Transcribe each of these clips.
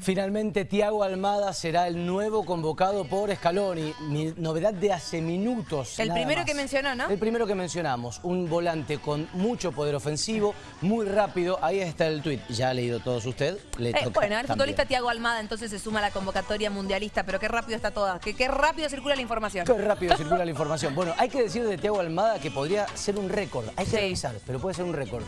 Finalmente, Tiago Almada será el nuevo convocado por Scaloni. Mi novedad de hace minutos. El primero más. que mencionó, ¿no? El primero que mencionamos. Un volante con mucho poder ofensivo, muy rápido. Ahí está el tuit. Ya ha leído todos usted. Le Eh, toca bueno, el futbolista Tiago Almada entonces se suma a la convocatoria mundialista, pero qué rápido está toda, qué rápido circula la información. Qué rápido circula la información. Bueno, hay que decir de Tiago Almada que podría ser un récord. Hay que Sí. revisar, pero puede ser un récord.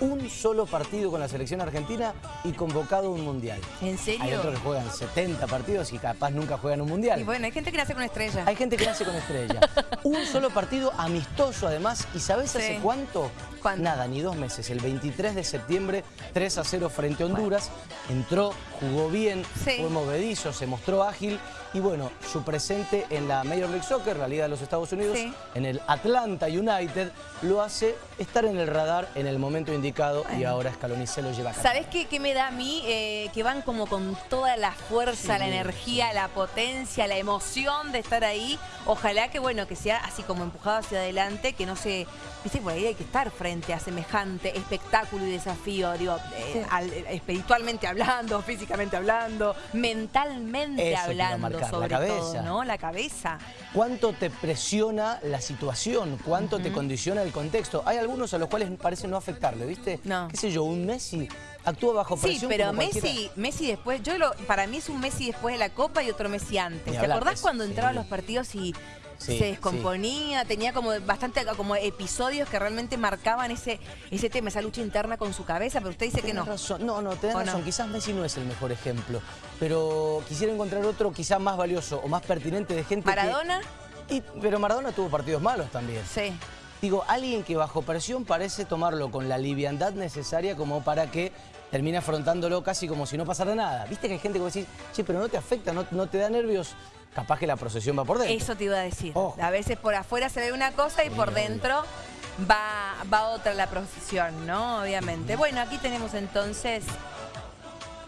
Un solo partido con la selección argentina y convocado a un mundial. ¿En serio? Hay otros que juegan 70 partidos y capaz nunca juegan un mundial. Y bueno, hay gente que nace con estrella. Hay gente que nace con estrella. Un solo partido amistoso además. ¿Y sabes Sí. hace cuánto? ¿Cuánto? Nada, ni dos meses. El 23 de septiembre, 3 a 0 frente a Honduras. Entró, jugó bien, Sí. fue movedizo, se mostró ágil. Y bueno, su presente en la Major League Soccer, la Liga de los Estados Unidos, Sí. en el Atlanta United, lo hace estar en el radar en el momento indicado y ahora Scaloni se lo lleva a cabo. ¿Sabés qué, qué me da a mí? Eh, que van como con toda la fuerza, Sí, la energía, la potencia, la emoción de estar ahí. Ojalá que, bueno, que sea así como empujado hacia adelante, que no se... Viste, por ahí hay que estar frente a semejante espectáculo y desafío, digo, eh, al- espiritualmente hablando, físicamente hablando, mentalmente Eso hablando la sobre cabeza. todo, ¿no? La cabeza. ¿Cuánto te presiona la situación? ¿Cuánto te condiciona el contexto? Hay algunos a los cuales parece no afectarle, ¿viste? No. ¿Qué sé yo? Un Messi actúa bajo Sí, presión pero como cualquiera. Messi, Messi después, yo lo, para mí es un Messi después de la Copa y otro Messi antes. Ni ¿Te hablar, acordás es- cuando sí. entraba a los partidos y Sí, se descomponía? Tenía como bastante como episodios que realmente marcaban ese, ese tema, esa lucha interna con su cabeza, pero usted dice que no. razón. No, no, tenés razón. Quizás Messi no es el mejor ejemplo, pero quisiera encontrar otro quizás más valioso o más pertinente de gente que- Maradona, Y- pero Maradona tuvo partidos malos también. sí. Digo, alguien que bajo presión parece tomarlo con la liviandad necesaria como para que termine afrontándolo casi como si no pasara nada. Viste que hay gente que vos decís, che, pero no te afecta, no, no te da nervios. Capaz que la procesión va por dentro. Eso te iba a decir. A veces por afuera se ve una cosa y por dentro va, va otra la procesión, ¿no? Obviamente. Bueno, aquí tenemos entonces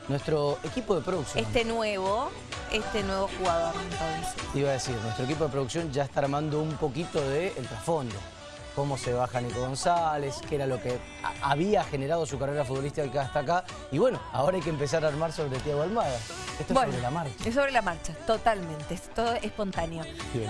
Nuestro equipo de producción, este nuevo, este nuevo jugador entonces. te iba a decir, nuestro equipo de producción ya está armando un poquito de el trasfondo. Cómo se baja Nico González, qué era lo que había generado su carrera futbolística hasta acá. Y bueno, ahora hay que empezar a armar sobre Tiago Almada. Esto es sobre la marcha. Es sobre la marcha, totalmente, es todo espontáneo. Bien.